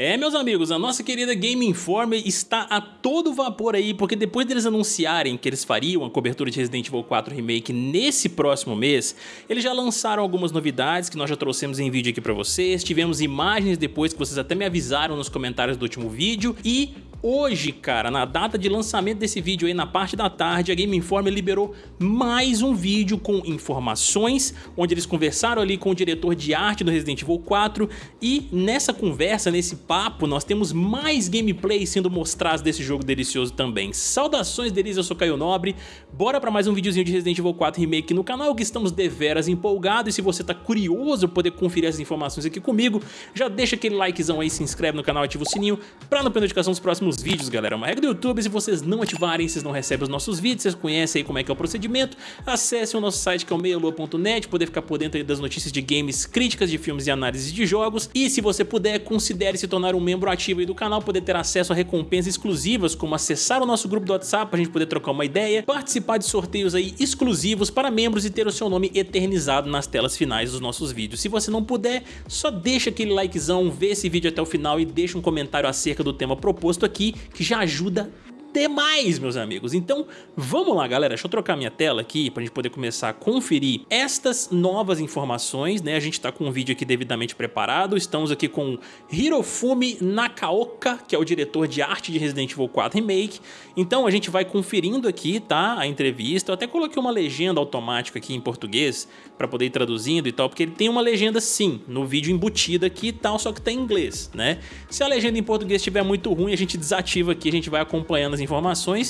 É, meus amigos, a nossa querida Game Informer está a todo vapor aí, porque depois deles anunciarem que eles fariam a cobertura de Resident Evil 4 Remake nesse próximo mês, eles já lançaram algumas novidades que nós já trouxemos em vídeo aqui pra vocês, tivemos imagens depois que vocês até me avisaram nos comentários do último vídeo, e Hoje, cara, na data de lançamento desse vídeo aí, na parte da tarde, a Game Informer liberou mais um vídeo com informações, onde eles conversaram ali com o diretor de arte do Resident Evil 4 e nessa conversa, nesse papo, nós temos mais gameplay sendo mostrados desse jogo delicioso também. Saudações deles, eu sou Caio Nobre, bora pra mais um videozinho de Resident Evil 4 Remake no canal, que estamos deveras empolgados e se você tá curioso poder conferir essas informações aqui comigo, já deixa aquele likezão aí, se inscreve no canal, ativa o sininho pra não perder notificação dos próximos próximos vídeos, galera. É uma regra do YouTube, se vocês não ativarem, vocês não recebem os nossos vídeos, vocês conhecem aí como é que é o procedimento. Acessem o nosso site que é o meialua.net, poder ficar por dentro das notícias de games, críticas de filmes e análises de jogos. E se você puder, considere se tornar um membro ativo aí do canal, poder ter acesso a recompensas exclusivas, como acessar o nosso grupo do WhatsApp pra gente poder trocar uma ideia, participar de sorteios aí exclusivos para membros e ter o seu nome eternizado nas telas finais dos nossos vídeos. Se você não puder, só deixa aquele likezão, vê esse vídeo até o final e deixa um comentário acerca do tema proposto aqui aqui, que já ajuda demais, meus amigos. Então, vamos lá, galera. Deixa eu trocar minha tela aqui para a gente poder começar a conferir estas novas informações, né? A gente está com um vídeo aqui devidamente preparado. Estamos aqui com Hirofumi Nakaoka, que é o diretor de arte de Resident Evil 4 Remake. Então, a gente vai conferindo aqui, tá? A entrevista. Eu até coloquei uma legenda automática aqui em português para poder ir traduzindo e tal, porque ele tem uma legenda sim, no vídeo embutida aqui e tal, só que tá em inglês, né? Se a legenda em português estiver muito ruim, a gente desativa aqui, a gente vai acompanhando as informações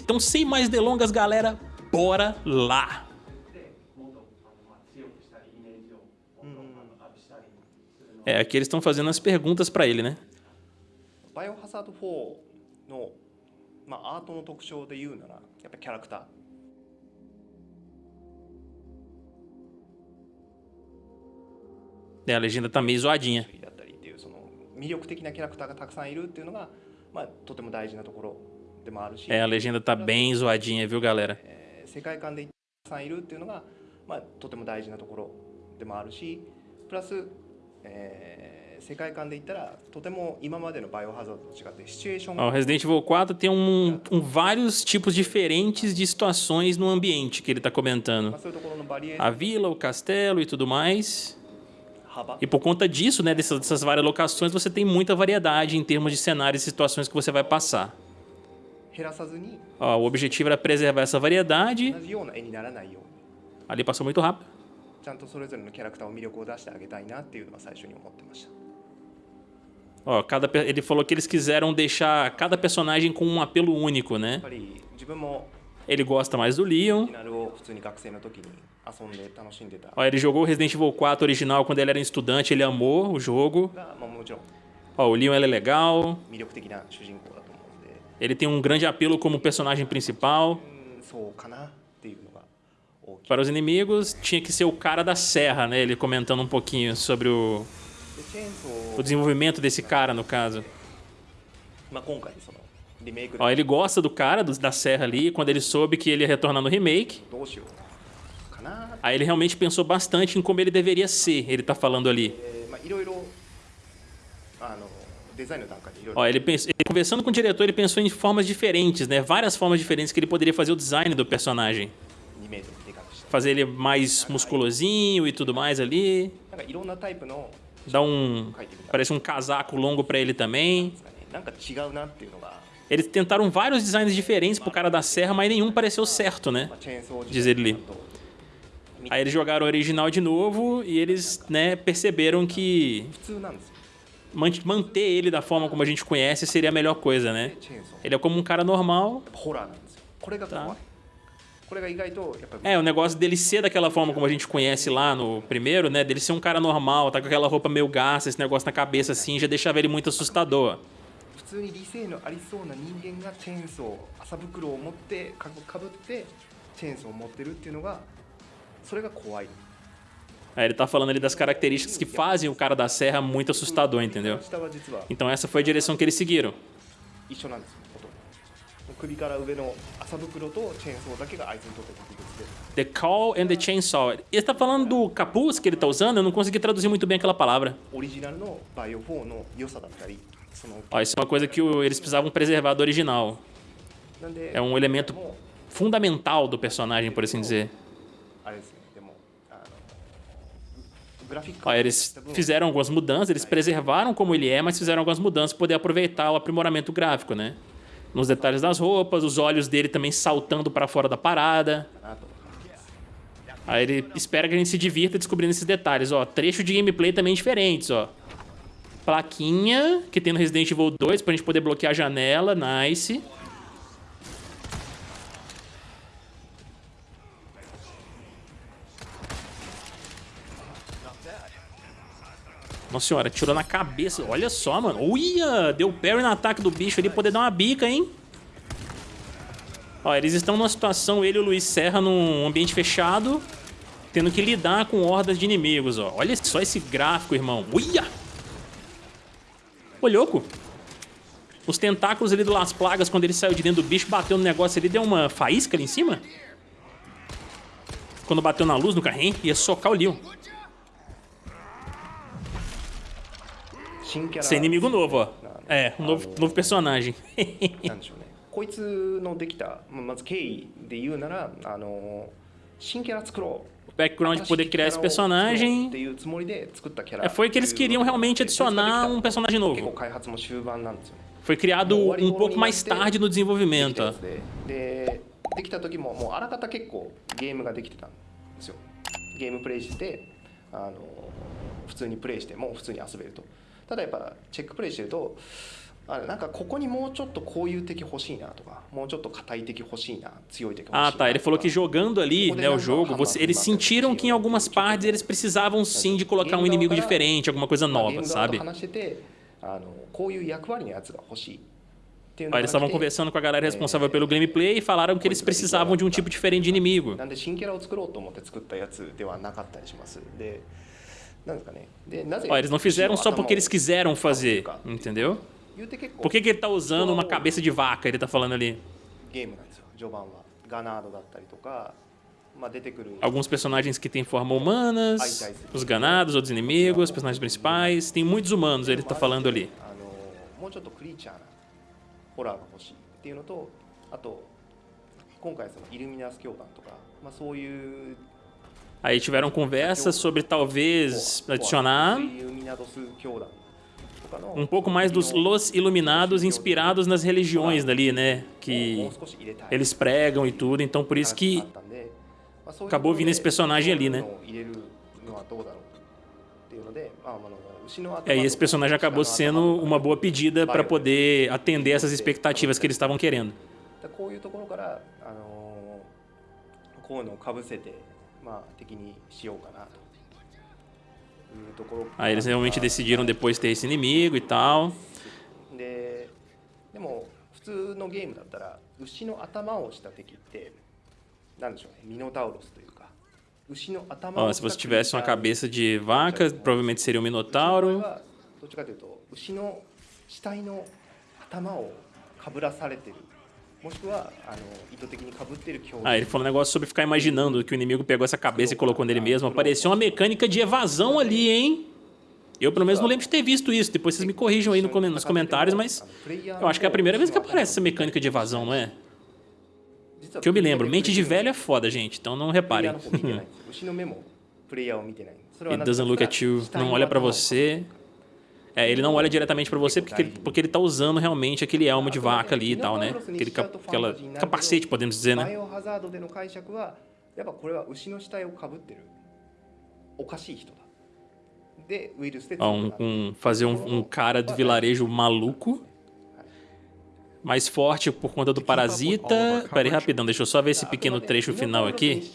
Então, sem mais delongas, galera, bora lá! É, aqui eles estão fazendo as perguntas para ele, né? Biohazard 4の、まあ、アートの特徴で言うなら、やっぱキャラクター。É, a legenda tá meio zoadinha. 魅力的なキャラクターがたくさんいるっていうのが、まあ、とても大事なところ é, a legenda tá bem zoadinha, viu, galera? O Resident Evil 4 tem um, um, vários tipos diferentes de situações no ambiente que ele está comentando. A vila, o castelo e tudo mais. E por conta disso, né, dessas, dessas várias locações, você tem muita variedade em termos de cenários e situações que você vai passar. Ó, o objetivo era preservar essa variedade. Ali passou muito rápido. Ó, cada, ele falou que eles quiseram deixar cada personagem com um apelo único, né? Ele gosta mais do Leon. Ó, ele jogou o Resident Evil 4 original quando ele era um estudante, ele amou o jogo. Ó, o Leon é legal. Ele tem um grande apelo como personagem principal. Para os inimigos, tinha que ser o cara da serra, né? Ele comentando um pouquinho sobre o, o desenvolvimento desse cara, no caso. Ó, ele gosta do cara do, da serra ali, quando ele soube que ele ia retornar no remake. Aí ele realmente pensou bastante em como ele deveria ser, ele tá falando ali. Ó, ele, pensou, ele, conversando com o diretor, ele pensou em formas diferentes, né? Várias formas diferentes que ele poderia fazer o design do personagem. Fazer ele mais musculosinho e tudo mais ali. Dá um... Parece um casaco longo pra ele também. Eles tentaram vários designs diferentes pro cara da serra, mas nenhum pareceu certo, né? Diz ele. Aí eles jogaram o original de novo e eles, né, perceberam que manter ele da forma como a gente conhece seria a melhor coisa, né? Ele é como um cara normal. Tá. É, o negócio dele ser daquela forma como a gente conhece lá no primeiro, né? Dele ser um cara normal, tá com aquela roupa meio gasta, esse negócio na cabeça assim, já deixava ele muito assustador. Aí ele tá falando ali das características que fazem o cara da serra muito assustador, entendeu? Então essa foi a direção que eles seguiram. The call and the chainsaw. Ele tá falando do capuz que ele tá usando, eu não consegui traduzir muito bem aquela palavra. Ó, isso é uma coisa que eles precisavam preservar do original. É um elemento fundamental do personagem, por assim dizer. Ó, eles fizeram algumas mudanças, eles preservaram como ele é, mas fizeram algumas mudanças para poder aproveitar o aprimoramento gráfico, né? Nos detalhes das roupas, os olhos dele também saltando para fora da parada. Aí ele espera que a gente se divirta descobrindo esses detalhes, ó. Trecho de gameplay também diferentes, ó. Plaquinha que tem no Resident Evil 2 pra gente poder bloquear a janela, nice. Nossa senhora, tirou na cabeça. Olha só, mano. Uia! Deu parry no ataque do bicho ali, poder dar uma bica, hein? Ó, eles estão numa situação, ele e o Luiz Serra, num ambiente fechado, tendo que lidar com hordas de inimigos, ó. Olha só esse gráfico, irmão. Uia! Ô, louco! Os tentáculos ali do Las Plagas, quando ele saiu de dentro do bicho, bateu no negócio ali, deu uma faísca ali em cima. Quando bateu na luz no carrinho, ia socar o Leon. Sem inimigo novo, ó. É, um novo, novo personagem. こいつのできたまず経緯で言うならあの新キャラ作ろう o background de poder criar esse personagem é, foi que eles queriam realmente adicionar um personagem novo. Foi criado um pouco mais tarde no desenvolvimento. できた時ももうあらかた結構ゲームができてたんですよゲームプレイしてあの普通にプレイしても普通に遊べると ただやっぱチェックプレイしてるとなんかここにもうちょっとこういう敵欲しいなとかもうちょっと硬い敵欲しいな強い敵欲しいな Ah, tá. Ele falou que jogando ali, né, o jogo, você, eles sentiram que em algumas partes eles precisavam sim de colocar um inimigo diferente, alguma coisa nova, sabe? eles estavam conversando com a galera responsável pelo gameplay e falaram que eles precisavam de um tipo diferente de inimigo. Ó, eles não fizeram só porque eles quiseram fazer, entendeu? Por que, que ele tá usando uma cabeça de vaca, ele tá falando ali? Alguns personagens que têm forma humanas, os ganados, outros inimigos, os personagens principais. Tem muitos humanos, ele tá falando ali. Aí tiveram conversas sobre talvez adicionar um pouco mais dos Los Iluminados inspirados nas religiões dali, né? Que eles pregam e tudo, então por isso que acabou vindo esse personagem ali, né? É, e esse personagem acabou sendo uma boa pedida para poder atender essas expectativas que eles estavam querendo. Aí eles realmente decidiram depois ter esse inimigo e tal. Ó, se você tivesse uma cabeça de vaca, provavelmente seria um minotauro. もしくはあの意図的にかぶってる強 Ah, ele falou um negócio sobre ficar imaginando que o inimigo pegou essa cabeça e colocou nele mesmo. Apareceu uma mecânica de evasão ali, hein? Eu, pelo menos, não lembro de ter visto isso. Depois vocês me corrijam aí nos comentários, mas eu acho que é a primeira vez que aparece essa mecânica de evasão, não é? Que eu me lembro. Mente de velho é foda, gente. Então não reparem. It doesn't look at you. Não olha pra você. É, ele não olha diretamente para você porque, porque ele tá usando realmente aquele elmo de vaca ali e tal, né? Aquele aquela capacete, podemos dizer, né? Um, um, fazer um, um cara de vilarejo maluco mais forte por conta do parasita. Pera aí, rapidão, deixa eu só ver esse pequeno trecho final aqui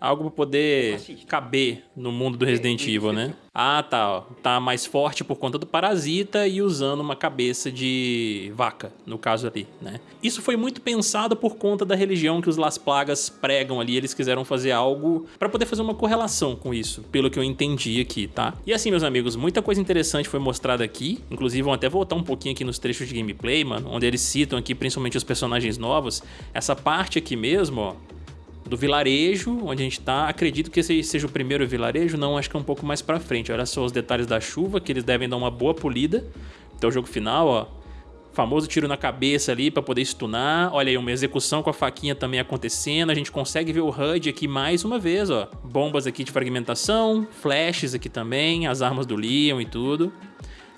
algo para poder caber no mundo do Resident Evil, né? Ah, tá. Ó. Tá mais forte por conta do parasita e usando uma cabeça de vaca, no caso ali, né? Isso foi muito pensado por conta da religião que os Las Plagas pregam ali. Eles quiseram fazer algo para poder fazer uma correlação com isso, pelo que eu entendi aqui, tá? E assim, meus amigos, muita coisa interessante foi mostrada aqui. Inclusive, vão até voltar um pouquinho aqui nos trechos de gameplay, mano, onde eles citam aqui principalmente os personagens novos. Essa parte aqui mesmo, ó, do vilarejo onde a gente tá. Acredito que esse seja o primeiro vilarejo, não, acho que é um pouco mais pra frente. Olha só os detalhes da chuva, que eles devem dar uma boa polida. Então o jogo final, ó, famoso tiro na cabeça ali para poder stunar. Olha aí, uma execução com a faquinha também acontecendo. A gente consegue ver o HUD aqui mais uma vez, ó. Bombas aqui de fragmentação, flashes aqui também, as armas do Leon e tudo.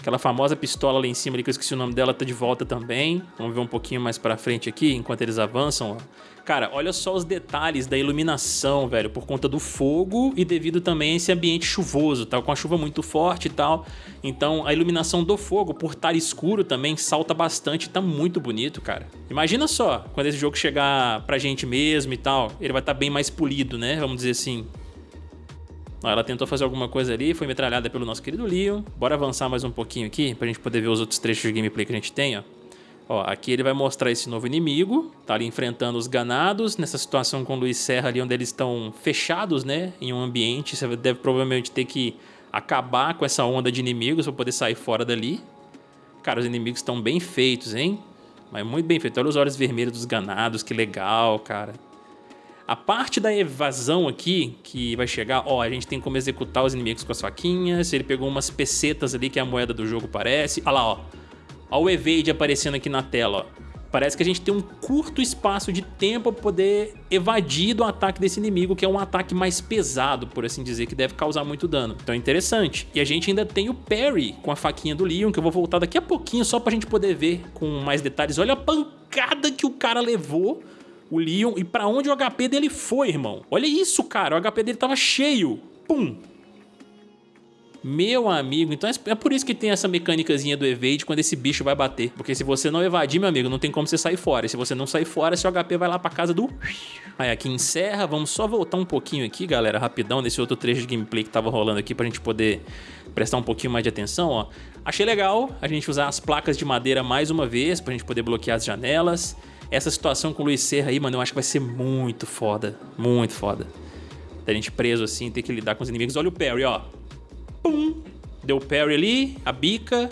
Aquela famosa pistola lá em cima ali, que eu esqueci o nome dela, tá de volta também. Vamos ver um pouquinho mais pra frente aqui, enquanto eles avançam, ó. Cara, olha só os detalhes da iluminação, velho, por conta do fogo e devido também a esse ambiente chuvoso, tá? Com a chuva muito forte e tal. Então a iluminação do fogo, por estar escuro também, salta bastante, tá muito bonito, cara. Imagina só, quando esse jogo chegar pra gente mesmo e tal, ele vai estar tá bem mais polido, né? Vamos dizer assim. Ela tentou fazer alguma coisa ali, foi metralhada pelo nosso querido Leon. Bora avançar mais um pouquinho aqui, pra gente poder ver os outros trechos de gameplay que a gente tem, ó. Ó, aqui ele vai mostrar esse novo inimigo, tá ali enfrentando os ganados, nessa situação com o Luiz Serra ali onde eles estão fechados, né, em um ambiente, você deve provavelmente ter que acabar com essa onda de inimigos para poder sair fora dali. Cara, os inimigos estão bem feitos, hein? Mas muito bem feito. Olha os olhos vermelhos dos ganados, que legal, cara. A parte da evasão aqui, que vai chegar, ó, a gente tem como executar os inimigos com as faquinhas, ele pegou umas pesetas ali, que é a moeda do jogo parece. Olha lá, ó. Olha o evade aparecendo aqui na tela, ó. Parece que a gente tem um curto espaço de tempo para poder evadir do ataque desse inimigo, que é um ataque mais pesado, por assim dizer, que deve causar muito dano. Então é interessante. E a gente ainda tem o parry com a faquinha do Leon, que eu vou voltar daqui a pouquinho só pra gente poder ver com mais detalhes. Olha a pancada que o cara levou o Leon e pra onde o HP dele foi, irmão. Olha isso, cara, o HP dele tava cheio. Pum! Meu amigo, então é por isso que tem essa mecânicazinha do evade quando esse bicho vai bater. Porque se você não evadir, meu amigo, não tem como você sair fora. E se você não sair fora, seu HP vai lá pra casa do... Aí aqui encerra, vamos só voltar um pouquinho aqui, galera, rapidão, nesse outro trecho de gameplay que tava rolando aqui pra gente poder prestar um pouquinho mais de atenção, ó. Achei legal a gente usar as placas de madeira mais uma vez pra gente poder bloquear as janelas. Essa situação com o Luiz Serra aí, mano, eu acho que vai ser muito foda. Muito foda. Da gente preso assim, ter que lidar com os inimigos. Olha o parry, ó. Pum! Deu o parry ali, a bica.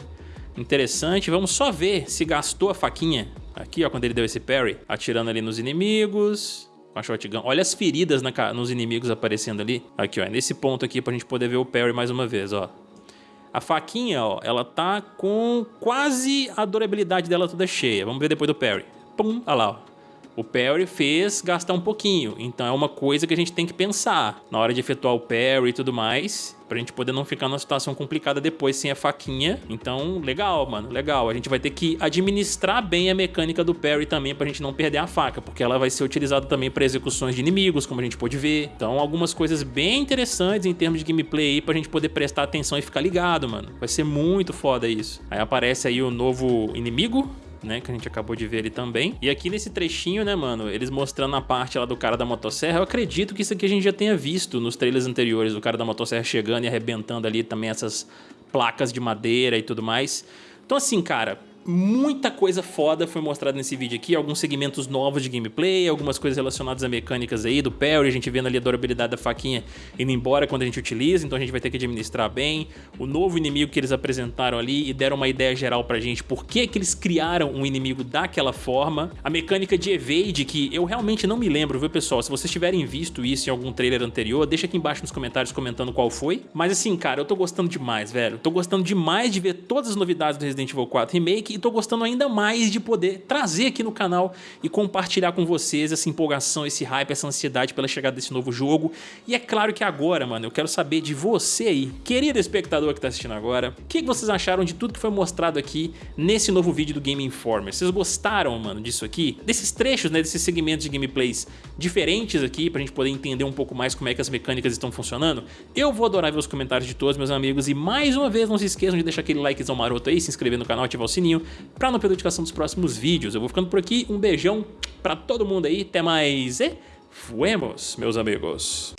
Interessante. Vamos só ver se gastou a faquinha. Aqui, ó, quando ele deu esse parry. Atirando ali nos inimigos. Com a shotgun. Olha as feridas na, nos inimigos aparecendo ali. Aqui, ó. É nesse ponto aqui pra gente poder ver o parry mais uma vez, ó. A faquinha, ó, ela tá com quase a durabilidade dela toda cheia. Vamos ver depois do parry pum, olha lá, ó. O parry fez gastar um pouquinho, então é uma coisa que a gente tem que pensar na hora de efetuar o parry e tudo mais, pra gente poder não ficar numa situação complicada depois sem a faquinha. Então, legal, mano, legal. A gente vai ter que administrar bem a mecânica do parry também pra gente não perder a faca, porque ela vai ser utilizada também para execuções de inimigos, como a gente pode ver. Então, algumas coisas bem interessantes em termos de gameplay aí pra gente poder prestar atenção e ficar ligado, mano. Vai ser muito foda isso. Aí aparece aí o novo inimigo, né, que a gente acabou de ver ali também. E aqui nesse trechinho, né, mano, eles mostrando a parte lá do cara da motosserra, eu acredito que isso aqui a gente já tenha visto nos trailers anteriores, o cara da motosserra chegando e arrebentando ali também essas placas de madeira e tudo mais. Então assim, cara, muita coisa foda foi mostrada nesse vídeo aqui, alguns segmentos novos de gameplay, algumas coisas relacionadas a mecânicas aí do parry, a gente vendo ali a durabilidade da faquinha indo embora quando a gente utiliza, então a gente vai ter que administrar bem. O novo inimigo que eles apresentaram ali e deram uma ideia geral pra gente por que que eles criaram um inimigo daquela forma. A mecânica de evade, que eu realmente não me lembro, viu pessoal? Se vocês tiverem visto isso em algum trailer anterior, deixa aqui embaixo nos comentários comentando qual foi. Mas assim, cara, eu tô gostando demais, velho. Tô gostando demais de ver todas as novidades do Resident Evil 4 Remake e tô gostando ainda mais de poder trazer aqui no canal e compartilhar com vocês essa empolgação, esse hype, essa ansiedade pela chegada desse novo jogo. E é claro que agora, mano, eu quero saber de você aí, querido espectador que tá assistindo agora, o que vocês acharam de tudo que foi mostrado aqui nesse novo vídeo do Game Informer? Vocês gostaram, mano, disso aqui? Desses trechos, né, desses segmentos de gameplays diferentes aqui, pra gente poder entender um pouco mais como é que as mecânicas estão funcionando? Eu vou adorar ver os comentários de todos, meus amigos, e mais uma vez, não se esqueçam de deixar aquele likezão maroto aí, se inscrever no canal, ativar o sininho, pra não perder a notificação dos próximos vídeos. Eu vou ficando por aqui, um beijão pra todo mundo aí, até mais e fuemos, meus amigos.